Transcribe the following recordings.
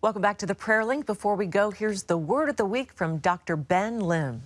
Welcome back to the Prayer Link. Before we go, here's the word of the week from Dr. Ben Lim.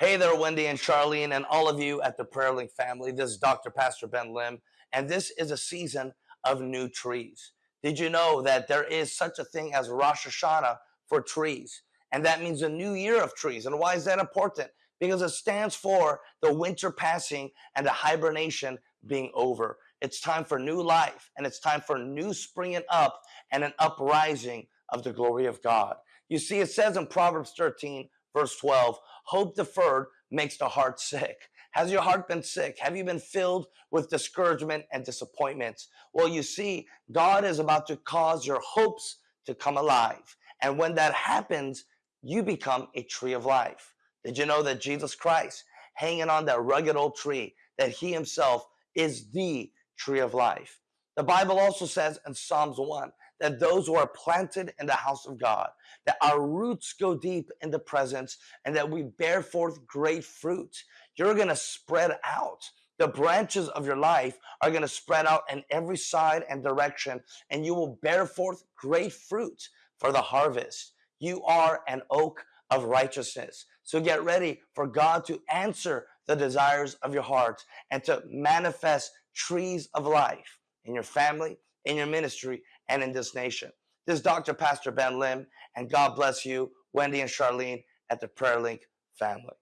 Hey there, Wendy and Charlene, and all of you at the Prayer Link family. This is Dr. Pastor Ben Lim, and this is a season of new trees. Did you know that there is such a thing as Rosh Hashanah for trees? And that means a new year of trees. And why is that important? Because it stands for the winter passing and the hibernation being over. It's time for new life, and it's time for new springing up and an uprising of the glory of God. You see, it says in Proverbs 13, verse 12, hope deferred makes the heart sick. Has your heart been sick? Have you been filled with discouragement and disappointments? Well, you see, God is about to cause your hopes to come alive. And when that happens, you become a tree of life. Did you know that Jesus Christ, hanging on that rugged old tree, that he himself is the tree of life? The Bible also says in Psalms 1 that those who are planted in the house of God, that our roots go deep in the presence and that we bear forth great fruit. You're going to spread out. The branches of your life are going to spread out in every side and direction, and you will bear forth great fruit for the harvest. You are an oak of righteousness. So get ready for God to answer the desires of your heart and to manifest trees of life in your family, in your ministry, and in this nation. This is Dr. Pastor Ben Lim, and God bless you, Wendy and Charlene at the Prayer Link family.